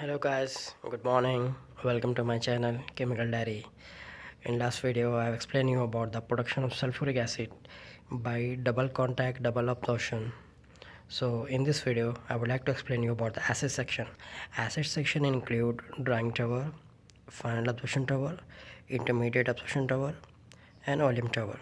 hello guys good morning. Welcome to my channel chemical diary. In last video i have explained you about the production of sulfuric acid by double contact double absorption. So in this video i would like to explain you about the acid section. Acid section include drying tower final absorption tower intermediate absorption tower and oleum tower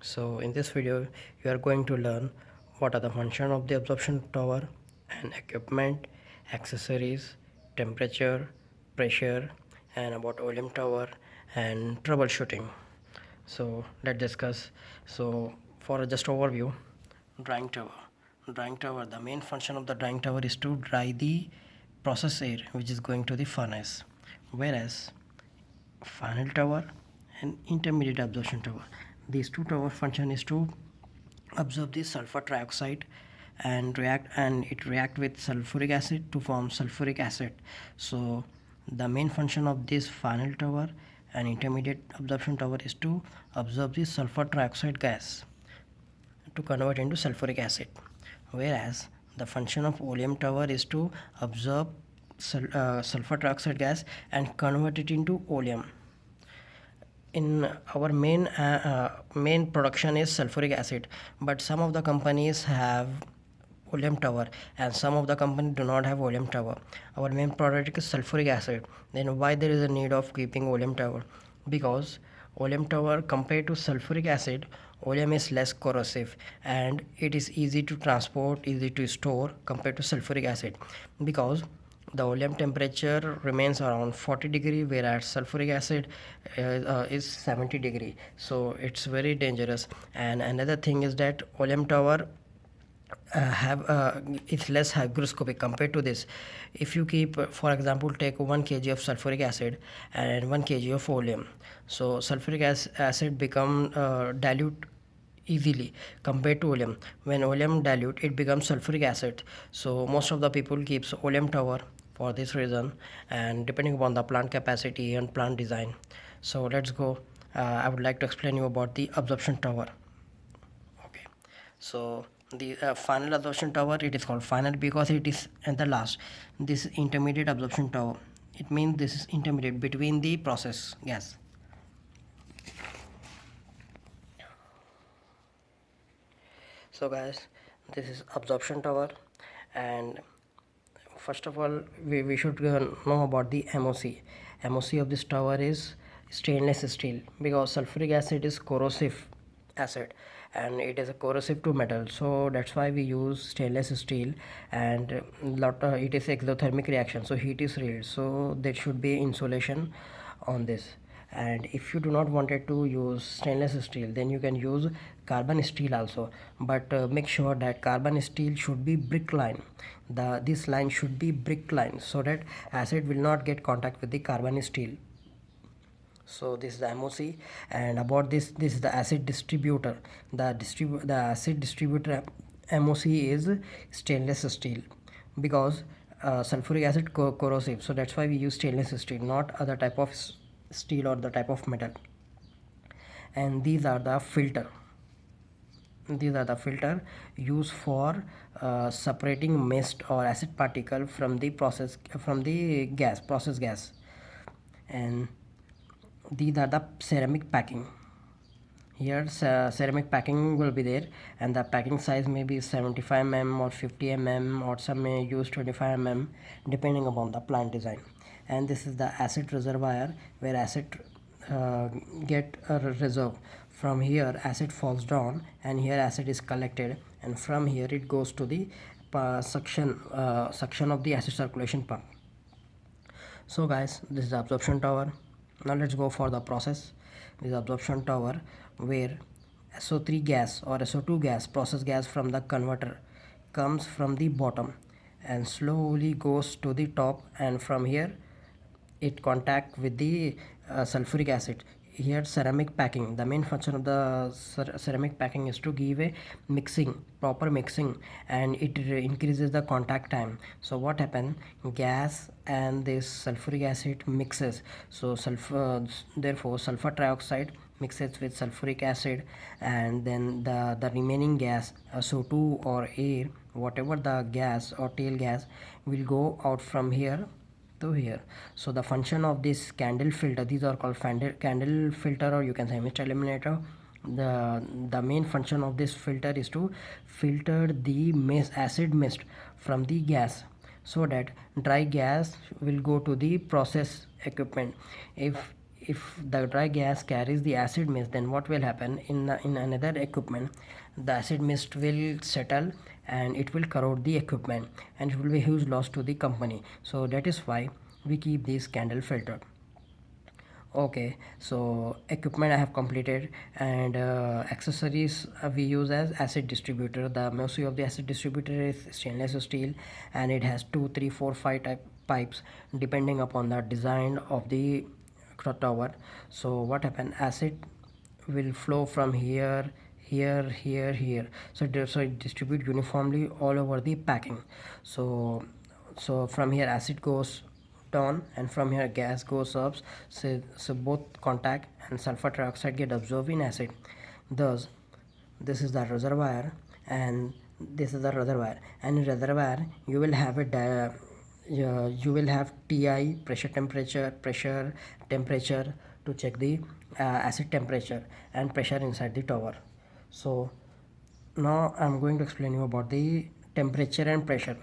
so in this video you are going to learn what are the function of the absorption tower and equipment accessories temperature pressure and about oleum tower and troubleshooting. So let's discuss. So for just overview drying tower. Drying tower the main function of the drying tower is to dry the process air which is going to the furnace. Whereas final tower and intermediate absorption tower. These two tower function is to absorb the sulfur trioxide and react and it react with sulfuric acid to form sulfuric acid. So the main function of this final tower and intermediate absorption tower is to absorb the sulfur trioxide gas to convert into sulfuric acid. Whereas the function of oleum tower is to absorb sul uh, sulfur trioxide gas and convert it into oleum. In our main uh, uh, main production is sulfuric acid but some of the companies have oleum tower and some of the company do not have oleum tower. Our main product is sulfuric acid. Then why there is a need of keeping oleum tower? Because oleum tower compared to sulfuric acid oleum is less corrosive and it is easy to transport easy to store compared to sulfuric acid. Because the oleum temperature remains around 40 degree whereas sulfuric acid uh, uh, is 70 degree. So it's very dangerous. And another thing is that oleum tower uh, have uh, it's less hygroscopic compared to this. If you keep uh, for example take 1 kg of sulfuric acid and 1 kg of oleum. So sulfuric acid become uh, dilute easily compared to oleum. When oleum dilute it becomes sulfuric acid. So most of the people keeps oleum tower for this reason and depending upon the plant capacity and plant design. So let's go. Uh, i would like to explain you about the absorption tower. Okay. So the uh, final absorption tower it is called final because it is at the last. This intermediate absorption tower. It means this is intermediate between the process gas. So guys this is absorption tower. And first of all we, we should know about the MOC MOC of this tower is stainless steel because sulfuric acid is corrosive acid and it is a corrosive to metal. So that's why we use stainless steel and lot uh, it is exothermic reaction so heat is released so there should be insulation on this. And if you do not wanted to use stainless steel then you can use carbon steel also. But uh, make sure that carbon steel should be brick line. The this line should be brick line so that acid will not get contact with the carbon steel so this is the MOC and about this this is the acid distributor. The distribute the acid distributor MOC is stainless steel because uh, sulfuric acid co corrosive. So that's why we use stainless steel not other type of steel or the type of metal. And these are the filter. These are the filter used for uh, separating mist or acid particle from the process from the gas process gas. And these are the ceramic packing. Here uh, ceramic packing will be there and the packing size may be 75 mm or 50 mm or some may use 25 mm depending upon the plant design. And this is the acid reservoir where acid uh, get a reserve. From here acid falls down and here acid is collected and from here it goes to the uh, suction uh, suction of the acid circulation pump. So guys this is the absorption tower now let's go for the process. This absorption tower where SO3 gas or SO2 gas process gas from the converter comes from the bottom and slowly goes to the top and from here it contact with the uh, sulfuric acid here ceramic packing. The main function of the ceramic packing is to give a mixing proper mixing and it increases the contact time. So what happen? Gas and this sulfuric acid mixes. So sulfur uh, therefore sulfur trioxide mixes with sulfuric acid and then the the remaining gas uh, SO2 or air whatever the gas or tail gas will go out from here to here. So the function of this candle filter these are called candle filter or you can say mist eliminator. The the main function of this filter is to filter the mist acid mist from the gas so that dry gas will go to the process equipment. If if the dry gas carries the acid mist then what will happen in the, in another equipment the acid mist will settle and it will corrode the equipment and it will be huge loss to the company. So that is why we keep this candle filter. Okay so equipment i have completed and uh, accessories uh, we use as acid distributor. The mostly of the acid distributor is stainless steel and it has two three four five type pipes depending upon the design of the tower. So what happened? Acid will flow from here here here here. So, so it distribute uniformly all over the packing. So so from here acid goes down and from here gas goes up. So, so both contact and sulfur trioxide get absorbed in acid. Thus this is the reservoir and this is the reservoir. And in reservoir you will have a uh, you will have ti pressure temperature pressure temperature to check the uh, acid temperature and pressure inside the tower so now i'm going to explain you about the temperature and pressure.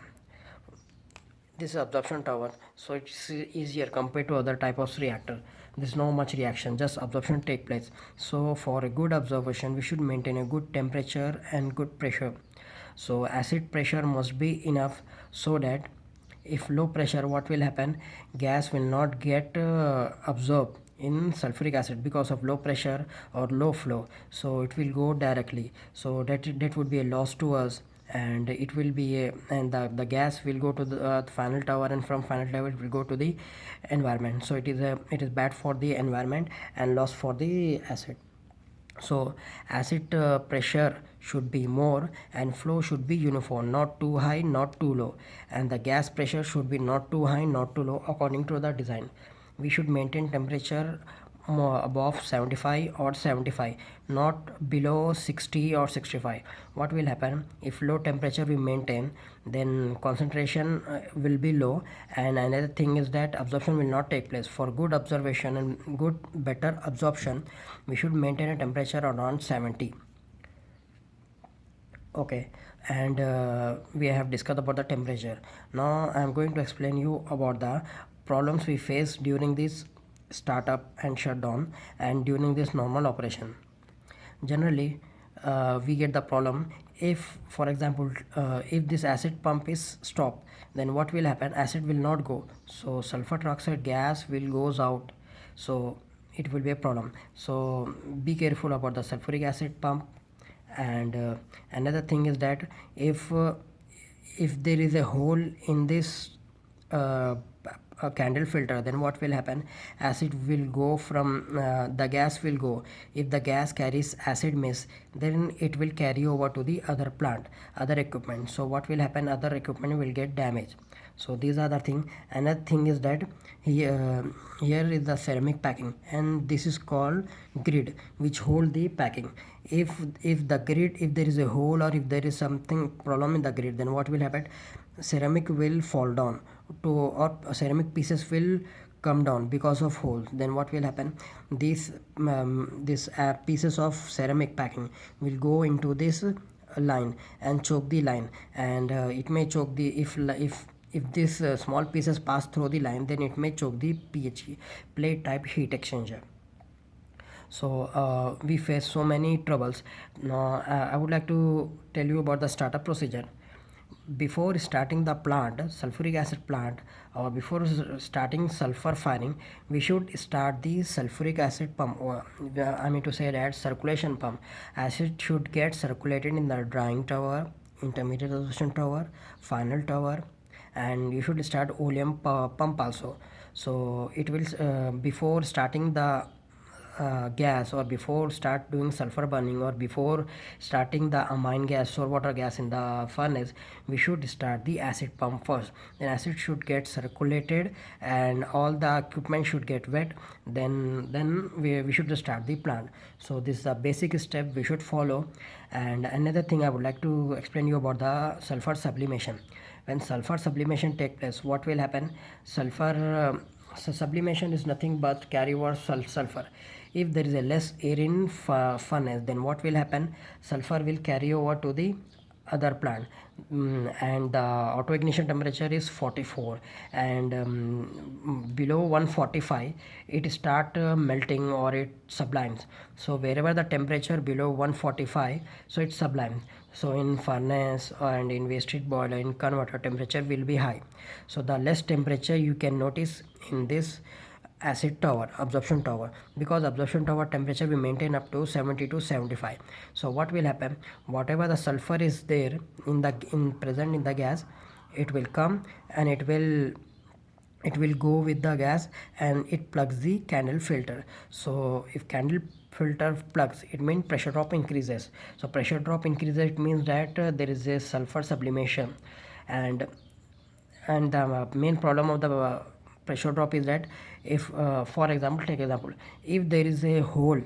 This is absorption tower so it's easier compared to other type of reactor. There's no much reaction just absorption take place. So for a good observation we should maintain a good temperature and good pressure. So acid pressure must be enough so that if low pressure what will happen? Gas will not get uh, absorbed in sulfuric acid because of low pressure or low flow. So it will go directly. So that that would be a loss to us and it will be a, and the, the gas will go to the uh, final tower and from final tower it will go to the environment. So it is a it is bad for the environment and loss for the acid. So acid uh, pressure should be more and flow should be uniform not too high not too low. And the gas pressure should be not too high not too low according to the design we should maintain temperature above 75 or 75 not below 60 or 65 what will happen? If low temperature we maintain then concentration uh, will be low. And another thing is that absorption will not take place. For good observation and good better absorption we should maintain a temperature around 70 okay. And uh, we have discussed about the temperature. Now i am going to explain you about the problems we face during this startup and shutdown and during this normal operation. Generally uh, we get the problem if for example uh, if this acid pump is stopped then what will happen? Acid will not go. So sulfur trioxide gas will goes out. So it will be a problem. So be careful about the sulfuric acid pump. And uh, another thing is that if uh, if there is a hole in this uh, a candle filter then what will happen? Acid will go from uh, the gas will go. If the gas carries acid mist then it will carry over to the other plant other equipment. So what will happen? Other equipment will get damaged. So these are the thing. Another thing is that here here is the ceramic packing and this is called grid which hold the packing. If if the grid if there is a hole or if there is something problem in the grid then what will happen? Ceramic will fall down to or ceramic pieces will come down because of holes. Then what will happen? These um, these uh, pieces of ceramic packing will go into this line and choke the line. And uh, it may choke the if if if these uh, small pieces pass through the line then it may choke the PHE plate type heat exchanger. So uh, we face so many troubles. Now uh, I would like to tell you about the startup procedure before starting the plant sulfuric acid plant or before starting sulfur firing we should start the sulfuric acid pump or i mean to say that circulation pump. Acid should get circulated in the drying tower intermediate absorption tower final tower and you should start oleum pump also. So it will uh, before starting the uh, gas or before start doing sulfur burning or before starting the amine gas or water gas in the furnace we should start the acid pump first. Then acid should get circulated and all the equipment should get wet. Then then we, we should start the plant. So this is a basic step we should follow. And another thing i would like to explain you about the sulfur sublimation. When sulfur sublimation take place what will happen? Sulfur uh, so sublimation is nothing but carry over sul sulfur. If there is a less air in furnace then what will happen? Sulfur will carry over to the other plant mm, and the auto ignition temperature is 44 and um, below 145 it start uh, melting or it sublimes. So wherever the temperature below 145 so it sublimes. So in furnace and in waste heat boiler in converter temperature will be high. So the less temperature you can notice in this acid tower absorption tower because absorption tower temperature we maintain up to 70 to 75 so what will happen? Whatever the sulfur is there in the in present in the gas it will come and it will it will go with the gas and it plugs the candle filter. So if candle filter plugs it means pressure drop increases. So pressure drop increases it means that uh, there is a sulfur sublimation. And and the uh, main problem of the uh, pressure drop is that if uh, for example take example if there is a hole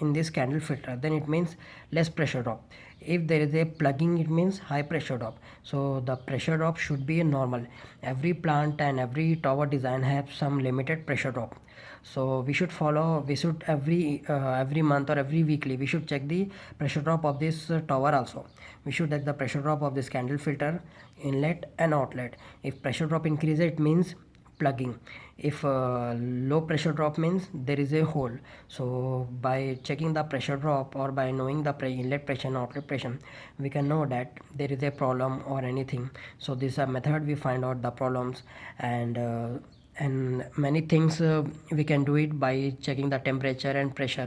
in this candle filter then it means less pressure drop. If there is a plugging it means high pressure drop. So the pressure drop should be normal. Every plant and every tower design have some limited pressure drop. So we should follow we should every uh, every month or every weekly we should check the pressure drop of this uh, tower also. We should check the pressure drop of this candle filter inlet and outlet. If pressure drop increases it means plugging. If uh, low pressure drop means there is a hole. So by checking the pressure drop or by knowing the inlet pressure and outlet pressure we can know that there is a problem or anything. So this is a method we find out the problems and uh, and many things uh, we can do it by checking the temperature and pressure